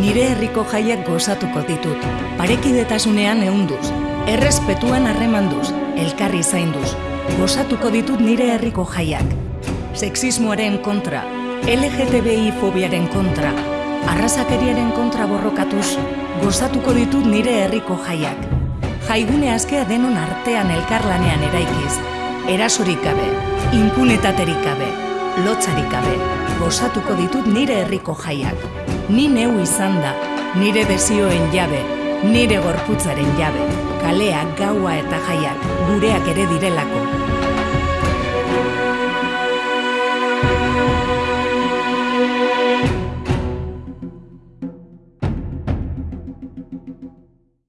nire herriko jaiak gozatuko ditut. Parekidetasunean ehunduz, errespetuan harremanduz, elkarri zainduz. Gozatuko ditut nire herriko jaiak. Sexismoaren kontra, LGTBI fobiaren kontra, arrazakeriaren kontra borrokatuz, gozatuko ditut nire herriko jaiak. Jaigune askea denon artean elkarlanean eraikiz, erasorik gabe, impunitaterik gabe, lotzarik gabe, gozatuko ditut nire herriko jaiak. Ni neu izan da, nire desioen jabe, nire gorputzaren jabe, kaleak, gaua eta jaiak, gureak ere direlako,